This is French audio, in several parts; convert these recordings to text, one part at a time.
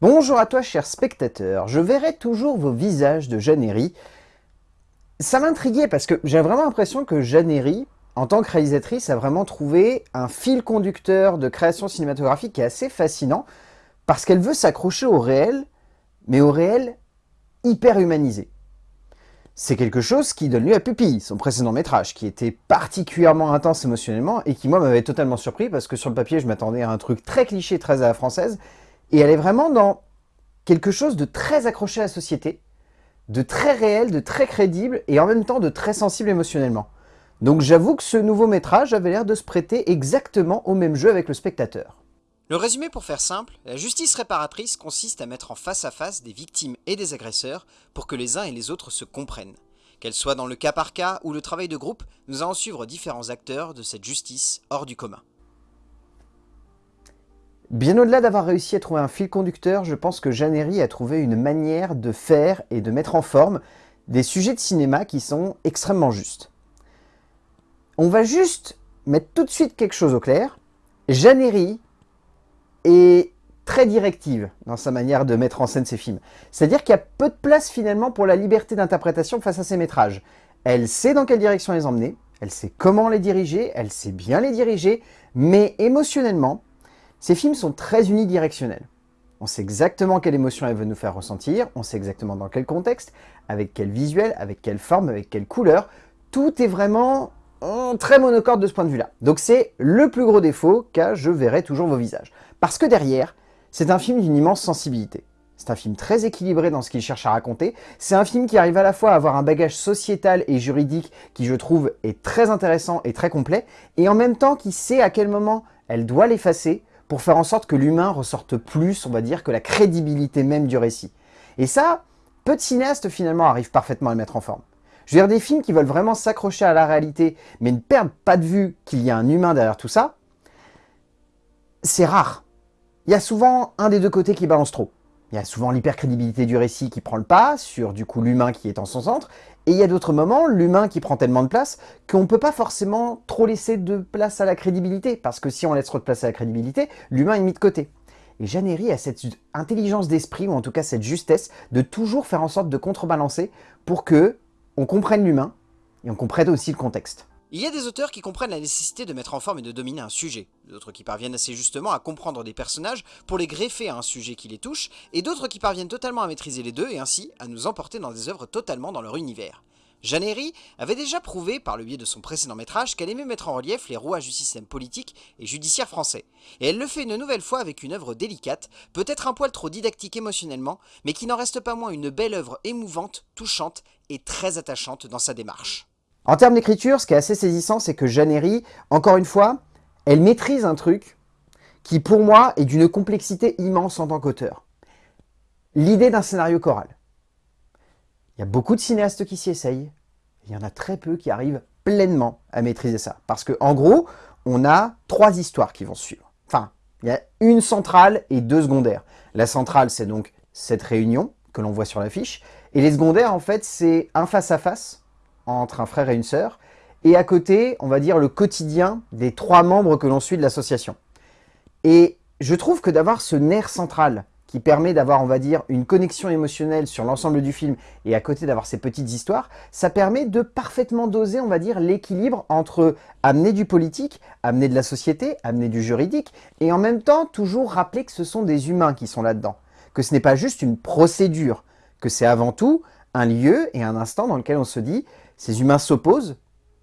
Bonjour à toi cher spectateur, je verrai toujours vos visages de Jeannery. Ça m'intriguait parce que j'ai vraiment l'impression que Jeannery, en tant que réalisatrice, a vraiment trouvé un fil conducteur de création cinématographique qui est assez fascinant parce qu'elle veut s'accrocher au réel, mais au réel hyper humanisé. C'est quelque chose qui donne lieu à Pupille, son précédent métrage, qui était particulièrement intense émotionnellement et qui moi m'avait totalement surpris parce que sur le papier je m'attendais à un truc très cliché, très à la française, et elle est vraiment dans quelque chose de très accroché à la société, de très réel, de très crédible, et en même temps de très sensible émotionnellement. Donc j'avoue que ce nouveau métrage avait l'air de se prêter exactement au même jeu avec le spectateur. Le résumé pour faire simple, la justice réparatrice consiste à mettre en face à face des victimes et des agresseurs pour que les uns et les autres se comprennent. Qu'elle soit dans le cas par cas ou le travail de groupe, nous allons suivre différents acteurs de cette justice hors du commun. Bien au-delà d'avoir réussi à trouver un fil conducteur, je pense que Jeannery a trouvé une manière de faire et de mettre en forme des sujets de cinéma qui sont extrêmement justes. On va juste mettre tout de suite quelque chose au clair. Jeannery est très directive dans sa manière de mettre en scène ses films. C'est-à-dire qu'il y a peu de place finalement pour la liberté d'interprétation face à ses métrages. Elle sait dans quelle direction les emmener, elle sait comment les diriger, elle sait bien les diriger, mais émotionnellement, ces films sont très unidirectionnels. On sait exactement quelle émotion elle veut nous faire ressentir, on sait exactement dans quel contexte, avec quel visuel, avec quelle forme, avec quelle couleur. Tout est vraiment très monocorde de ce point de vue-là. Donc c'est le plus gros défaut qu'a Je verrai toujours vos visages. Parce que derrière, c'est un film d'une immense sensibilité. C'est un film très équilibré dans ce qu'il cherche à raconter. C'est un film qui arrive à la fois à avoir un bagage sociétal et juridique qui, je trouve, est très intéressant et très complet, et en même temps qui sait à quel moment elle doit l'effacer pour faire en sorte que l'humain ressorte plus, on va dire, que la crédibilité même du récit. Et ça, peu de cinéastes finalement arrivent parfaitement à le mettre en forme. Je veux dire, des films qui veulent vraiment s'accrocher à la réalité, mais ne perdent pas de vue qu'il y a un humain derrière tout ça, c'est rare. Il y a souvent un des deux côtés qui balance trop. Il y a souvent l'hypercrédibilité du récit qui prend le pas sur du coup l'humain qui est en son centre, et il y a d'autres moments, l'humain qui prend tellement de place qu'on ne peut pas forcément trop laisser de place à la crédibilité, parce que si on laisse trop de place à la crédibilité, l'humain est mis de côté. Et Jeannery a cette intelligence d'esprit, ou en tout cas cette justesse, de toujours faire en sorte de contrebalancer pour que on comprenne l'humain, et on comprenne aussi le contexte. Il y a des auteurs qui comprennent la nécessité de mettre en forme et de dominer un sujet, d'autres qui parviennent assez justement à comprendre des personnages pour les greffer à un sujet qui les touche, et d'autres qui parviennent totalement à maîtriser les deux et ainsi à nous emporter dans des œuvres totalement dans leur univers. Jeannery avait déjà prouvé, par le biais de son précédent métrage, qu'elle aimait mettre en relief les rouages du système politique et judiciaire français. Et elle le fait une nouvelle fois avec une œuvre délicate, peut-être un poil trop didactique émotionnellement, mais qui n'en reste pas moins une belle œuvre émouvante, touchante et très attachante dans sa démarche. En termes d'écriture, ce qui est assez saisissant, c'est que Jeannery, encore une fois, elle maîtrise un truc qui, pour moi, est d'une complexité immense en tant qu'auteur. L'idée d'un scénario choral. Il y a beaucoup de cinéastes qui s'y essayent. Il y en a très peu qui arrivent pleinement à maîtriser ça. Parce que, en gros, on a trois histoires qui vont suivre. Enfin, il y a une centrale et deux secondaires. La centrale, c'est donc cette réunion que l'on voit sur l'affiche. Et les secondaires, en fait, c'est un face-à-face entre un frère et une sœur, et à côté, on va dire le quotidien des trois membres que l'on suit de l'association. Et je trouve que d'avoir ce nerf central qui permet d'avoir, on va dire, une connexion émotionnelle sur l'ensemble du film et à côté d'avoir ces petites histoires, ça permet de parfaitement doser, on va dire, l'équilibre entre amener du politique, amener de la société, amener du juridique et en même temps toujours rappeler que ce sont des humains qui sont là-dedans, que ce n'est pas juste une procédure, que c'est avant tout un lieu et un instant dans lequel on se dit ces humains s'opposent,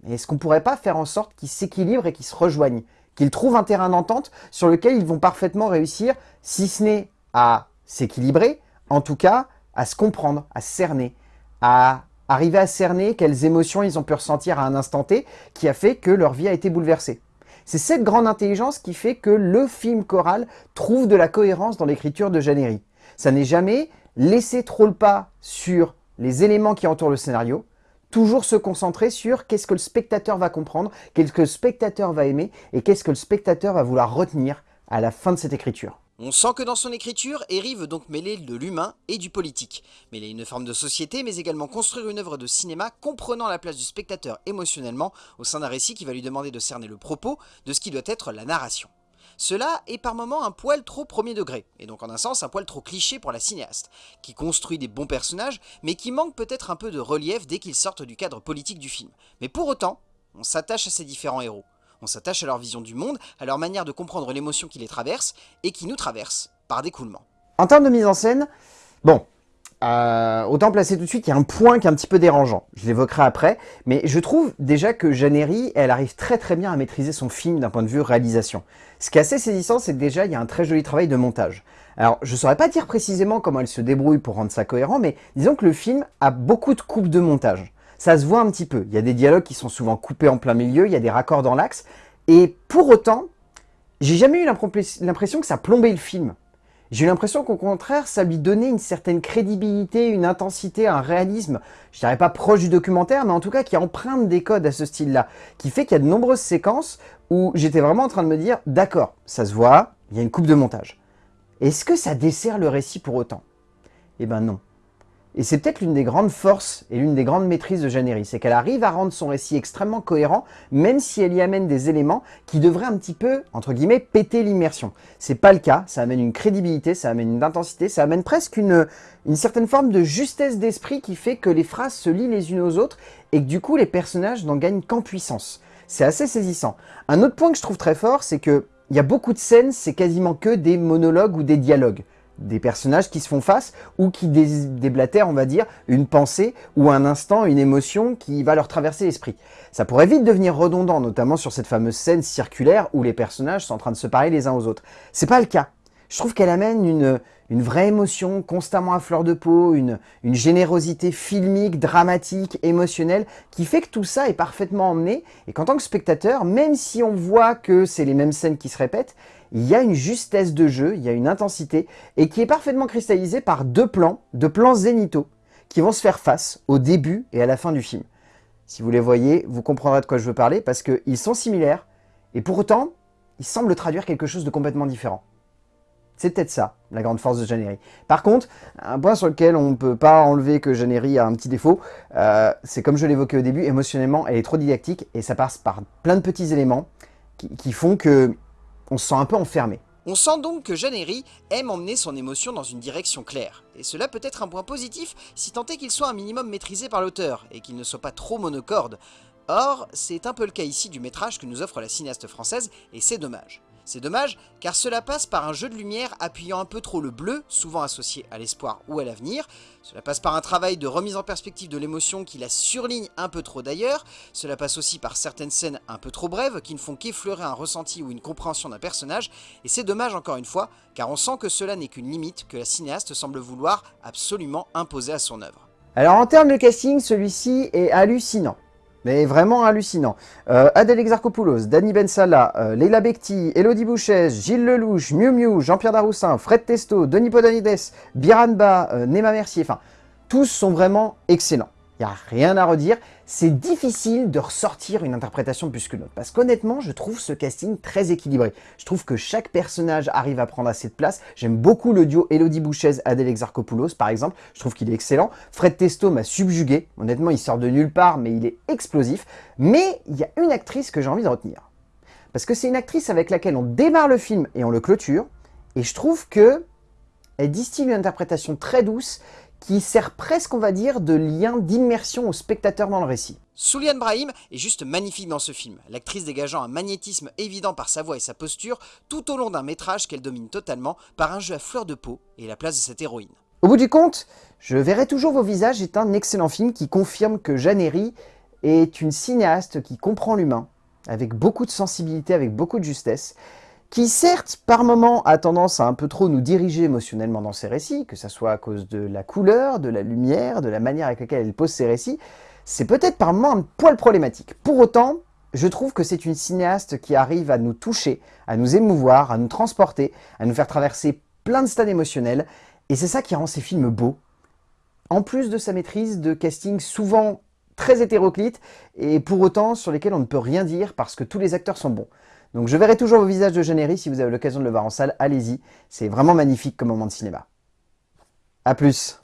mais est-ce qu'on ne pourrait pas faire en sorte qu'ils s'équilibrent et qu'ils se rejoignent Qu'ils trouvent un terrain d'entente sur lequel ils vont parfaitement réussir, si ce n'est à s'équilibrer, en tout cas à se comprendre, à cerner, à arriver à cerner quelles émotions ils ont pu ressentir à un instant T qui a fait que leur vie a été bouleversée. C'est cette grande intelligence qui fait que le film choral trouve de la cohérence dans l'écriture de Jeannery. Ça n'est jamais laisser trop le pas sur les éléments qui entourent le scénario, toujours se concentrer sur qu'est-ce que le spectateur va comprendre, qu'est-ce que le spectateur va aimer et qu'est-ce que le spectateur va vouloir retenir à la fin de cette écriture. On sent que dans son écriture, Herry veut donc mêler de l'humain et du politique. Mêler une forme de société, mais également construire une œuvre de cinéma comprenant la place du spectateur émotionnellement au sein d'un récit qui va lui demander de cerner le propos de ce qui doit être la narration. Cela est par moments un poil trop premier degré, et donc en un sens un poil trop cliché pour la cinéaste, qui construit des bons personnages, mais qui manque peut-être un peu de relief dès qu'ils sortent du cadre politique du film. Mais pour autant, on s'attache à ces différents héros. On s'attache à leur vision du monde, à leur manière de comprendre l'émotion qui les traverse, et qui nous traverse par découlement. En termes de mise en scène, bon, euh, autant placer tout de suite, il y a un point qui est un petit peu dérangeant. Je l'évoquerai après, mais je trouve déjà que Jeannery, elle arrive très très bien à maîtriser son film d'un point de vue réalisation. Ce qui est assez saisissant, c'est que déjà, il y a un très joli travail de montage. Alors, je saurais pas dire précisément comment elle se débrouille pour rendre ça cohérent, mais disons que le film a beaucoup de coupes de montage. Ça se voit un petit peu. Il y a des dialogues qui sont souvent coupés en plein milieu, il y a des raccords dans l'axe, et pour autant, j'ai jamais eu l'impression que ça plombait le film. J'ai eu l'impression qu'au contraire, ça lui donnait une certaine crédibilité, une intensité, un réalisme, je dirais pas proche du documentaire, mais en tout cas qui emprunte des codes à ce style-là, qui fait qu'il y a de nombreuses séquences où j'étais vraiment en train de me dire, d'accord, ça se voit, il y a une coupe de montage. Est-ce que ça dessert le récit pour autant? Eh ben non. Et c'est peut-être l'une des grandes forces et l'une des grandes maîtrises de Jeannery, c'est qu'elle arrive à rendre son récit extrêmement cohérent, même si elle y amène des éléments qui devraient un petit peu, entre guillemets, péter l'immersion. C'est pas le cas, ça amène une crédibilité, ça amène une intensité, ça amène presque une, une certaine forme de justesse d'esprit qui fait que les phrases se lient les unes aux autres et que du coup les personnages n'en gagnent qu'en puissance. C'est assez saisissant. Un autre point que je trouve très fort, c'est que il y a beaucoup de scènes, c'est quasiment que des monologues ou des dialogues des personnages qui se font face ou qui déblatèrent, on va dire, une pensée ou un instant, une émotion qui va leur traverser l'esprit. Ça pourrait vite devenir redondant, notamment sur cette fameuse scène circulaire où les personnages sont en train de se parler les uns aux autres. C'est pas le cas. Je trouve qu'elle amène une, une vraie émotion constamment à fleur de peau, une, une générosité filmique, dramatique, émotionnelle, qui fait que tout ça est parfaitement emmené, et qu'en tant que spectateur, même si on voit que c'est les mêmes scènes qui se répètent, il y a une justesse de jeu, il y a une intensité, et qui est parfaitement cristallisée par deux plans, deux plans zénithaux, qui vont se faire face au début et à la fin du film. Si vous les voyez, vous comprendrez de quoi je veux parler, parce qu'ils sont similaires, et pour autant, ils semblent traduire quelque chose de complètement différent. C'est peut-être ça, la grande force de Janery. Par contre, un point sur lequel on ne peut pas enlever que Janery a un petit défaut, euh, c'est comme je l'évoquais au début, émotionnellement, elle est trop didactique, et ça passe par plein de petits éléments qui font que on se sent un peu enfermé. On sent donc que Jeannery aime emmener son émotion dans une direction claire, et cela peut être un point positif si tant est qu'il soit un minimum maîtrisé par l'auteur, et qu'il ne soit pas trop monocorde. Or, c'est un peu le cas ici du métrage que nous offre la cinéaste française, et c'est dommage. C'est dommage, car cela passe par un jeu de lumière appuyant un peu trop le bleu, souvent associé à l'espoir ou à l'avenir. Cela passe par un travail de remise en perspective de l'émotion qui la surligne un peu trop d'ailleurs. Cela passe aussi par certaines scènes un peu trop brèves qui ne font qu'effleurer un ressenti ou une compréhension d'un personnage. Et c'est dommage encore une fois, car on sent que cela n'est qu'une limite que la cinéaste semble vouloir absolument imposer à son œuvre. Alors en termes de casting, celui-ci est hallucinant mais vraiment hallucinant. Euh, Adèle Exarchopoulos, Danny Bensala, euh, Leila Bekti, Elodie Bouchez, Gilles Lelouch, Miu Miu, Jean-Pierre Daroussin, Fred Testo, Denis Podanides, Biranba, euh, Nema Mercier, enfin, tous sont vraiment excellents. N'y a rien à redire. C'est difficile de ressortir une interprétation plus que l'autre. Parce qu'honnêtement, je trouve ce casting très équilibré. Je trouve que chaque personnage arrive à prendre assez de place. J'aime beaucoup le duo Elodie Bouchez, Adèle Exarchopoulos, par exemple. Je trouve qu'il est excellent. Fred Testo m'a subjugué. Honnêtement, il sort de nulle part, mais il est explosif. Mais il y a une actrice que j'ai envie de retenir. Parce que c'est une actrice avec laquelle on démarre le film et on le clôture. Et je trouve que elle distille une interprétation très douce qui sert presque, on va dire, de lien d'immersion au spectateur dans le récit. Souliane Brahim est juste magnifique dans ce film, l'actrice dégageant un magnétisme évident par sa voix et sa posture, tout au long d'un métrage qu'elle domine totalement par un jeu à fleur de peau et la place de cette héroïne. Au bout du compte, Je verrai toujours vos visages est un excellent film qui confirme que Jeanne est une cinéaste qui comprend l'humain, avec beaucoup de sensibilité, avec beaucoup de justesse, qui certes, par moments, a tendance à un peu trop nous diriger émotionnellement dans ses récits, que ce soit à cause de la couleur, de la lumière, de la manière avec laquelle elle pose ses récits, c'est peut-être par moments un poil problématique. Pour autant, je trouve que c'est une cinéaste qui arrive à nous toucher, à nous émouvoir, à nous transporter, à nous faire traverser plein de stades émotionnels, et c'est ça qui rend ces films beaux. En plus de sa maîtrise de casting souvent très hétéroclite, et pour autant sur lesquels on ne peut rien dire parce que tous les acteurs sont bons. Donc je verrai toujours vos visages de Généry, si vous avez l'occasion de le voir en salle, allez-y. C'est vraiment magnifique comme moment de cinéma. A plus